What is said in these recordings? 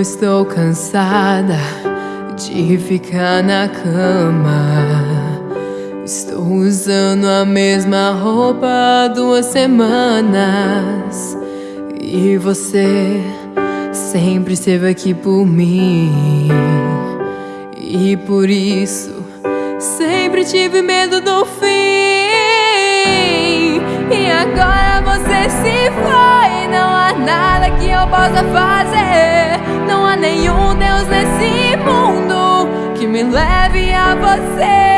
Eu estou cansada de ficar na cama. Estou usando a mesma roupa há duas semanas. E você sempre esteve aqui por mim. E por isso sempre tive medo do fim. E agora você se foi. Nada que eu possa fazer. Não há nenhum Deus nesse mundo que me leve a você.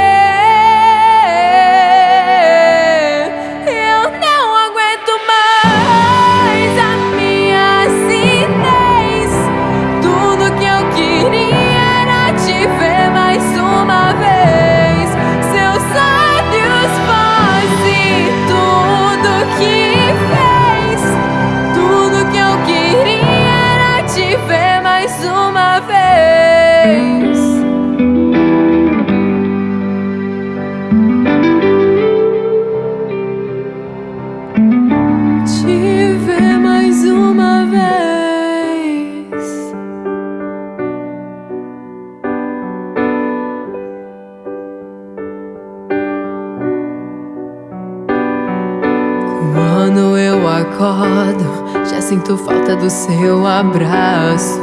acordo, já sinto falta do seu abraço.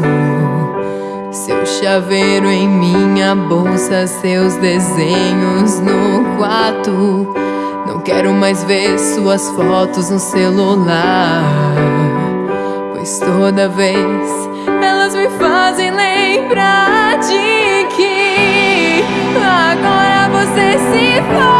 Seu chaveiro em minha bolsa, seus desenhos no quarto. Não quero mais ver suas fotos no celular. Pois toda vez elas me fazem lembrar de que agora você se foi.